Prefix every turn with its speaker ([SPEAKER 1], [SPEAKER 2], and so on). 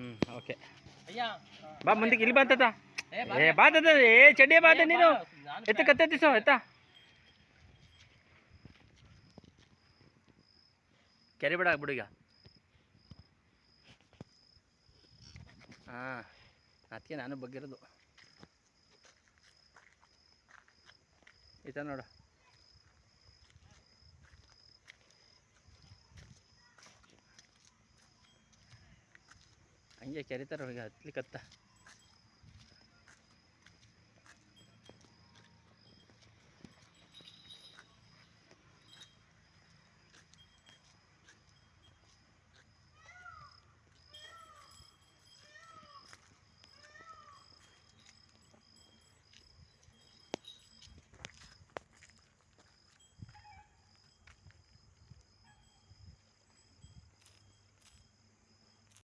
[SPEAKER 1] ಹ್ಞೂ ಓಕೆ
[SPEAKER 2] ಅಯ್ಯ
[SPEAKER 1] ಬಾ ಮುಂದಕ್ಕೆ ಇಲ್ಲಿ ಬಂತದ
[SPEAKER 2] ಏ, ಬಾ.
[SPEAKER 1] ಏ ಚಡ್ಡಿ ಬಾತ ನೀನು.
[SPEAKER 2] ಎತ್ತ
[SPEAKER 1] ಎತ್ತ ಕತ್ತೆತ್ತಿಸೋ ಎತ್ತ. ಕೆರೆ ಬಿಡ ಬಿಡು ಈಗ. ಹಾಂ ಅದಕ್ಕೆ ನಾನು ಬಗ್ಗಿರೋದು. ಈತ ನೋಡು. ಹಂಗೆ ಕೆರಿತಾರ ಈಗ ಹತ್ಲಿಕ್ಕತ್ತ